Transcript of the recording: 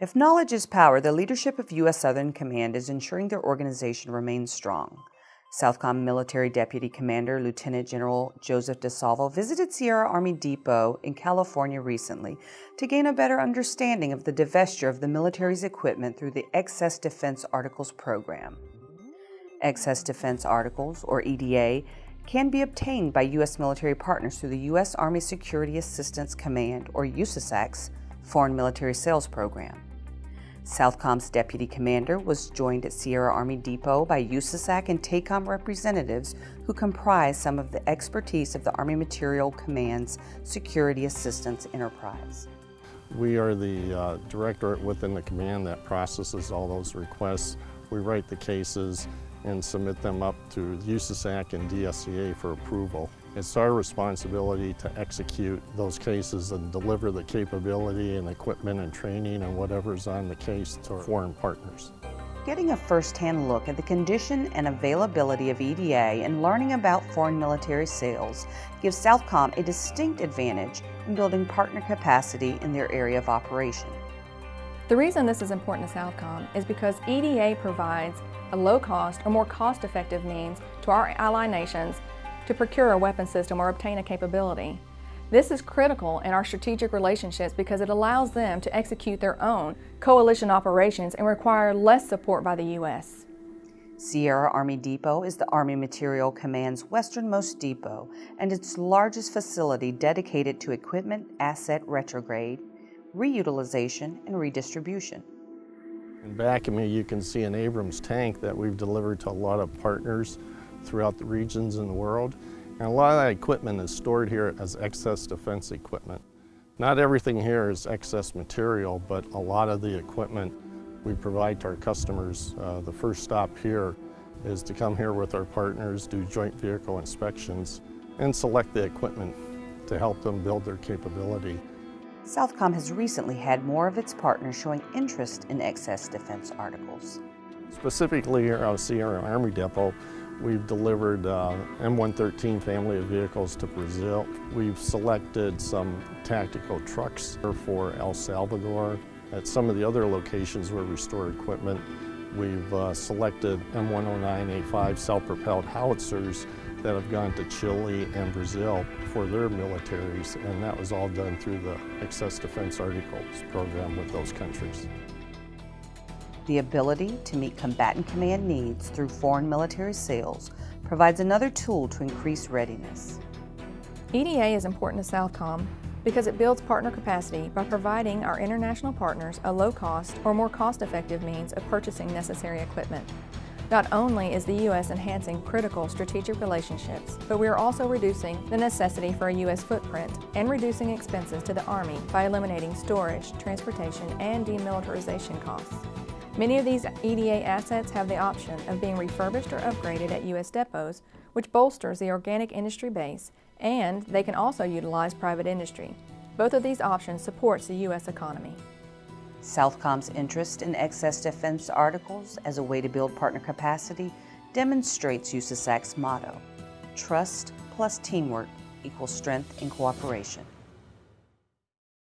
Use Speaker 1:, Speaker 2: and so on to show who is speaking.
Speaker 1: If knowledge is power, the leadership of U.S. Southern Command is ensuring their organization remains strong. Southcom Military Deputy Commander Lieutenant General Joseph DiSalvo visited Sierra Army Depot in California recently to gain a better understanding of the divestiture of the military's equipment through the Excess Defense Articles program. Excess Defense Articles, or EDA, can be obtained by U.S. military partners through the U.S. Army Security Assistance Command, or USASAC's, Foreign Military Sales Program. Southcom's deputy commander was joined at Sierra Army Depot by USASAC and TACOM representatives who comprise some of the expertise of the Army Materiel Command's Security Assistance Enterprise.
Speaker 2: We are the uh, director within the command that processes all those requests. We write the cases and submit them up to USASAC and DSCA for approval. It's our responsibility to execute those cases and deliver the capability and equipment and training and whatever's on the case to our foreign partners.
Speaker 1: Getting a first-hand look at the condition and availability of EDA and learning about foreign military sales gives Southcom a distinct advantage in building partner capacity in their area of operation.
Speaker 3: The reason this is important to Southcom is because EDA provides a low-cost or more cost-effective means to our ally nations to procure a weapon system or obtain a capability. This is critical in our strategic relationships because it allows them to execute their own coalition operations and require less support by the U.S.
Speaker 1: Sierra Army Depot is the Army Materiel Command's westernmost depot and its largest facility dedicated to equipment asset retrograde, reutilization, and redistribution.
Speaker 2: In back of me you can see an Abrams tank that we've delivered to a lot of partners throughout the regions in the world. And a lot of that equipment is stored here as excess defense equipment. Not everything here is excess material, but a lot of the equipment we provide to our customers. Uh, the first stop here is to come here with our partners, do joint vehicle inspections, and select the equipment to help them build their capability.
Speaker 1: Southcom has recently had more of its partners showing interest in excess defense articles.
Speaker 2: Specifically here of Sierra Army Depot, we've delivered uh, M113 family of vehicles to Brazil. We've selected some tactical trucks for El Salvador. At some of the other locations where we store equipment, we've uh, selected M109A5 self-propelled howitzers that have gone to Chile and Brazil for their militaries, and that was all done through the Excess Defense Articles program with those countries.
Speaker 1: The ability to meet combatant command needs through foreign military sales provides another tool to increase readiness.
Speaker 3: EDA is important to Southcom because it builds partner capacity by providing our international partners a low-cost or more cost-effective means of purchasing necessary equipment. Not only is the U.S. enhancing critical strategic relationships, but we are also reducing the necessity for a U.S. footprint and reducing expenses to the Army by eliminating storage, transportation, and demilitarization costs. Many of these EDA assets have the option of being refurbished or upgraded at U.S. depots, which bolsters the organic industry base, and they can also utilize private industry. Both of these options supports the U.S. economy.
Speaker 1: Southcom's interest in excess defense articles as a way to build partner capacity demonstrates USASAC's motto, trust plus teamwork equals strength and cooperation.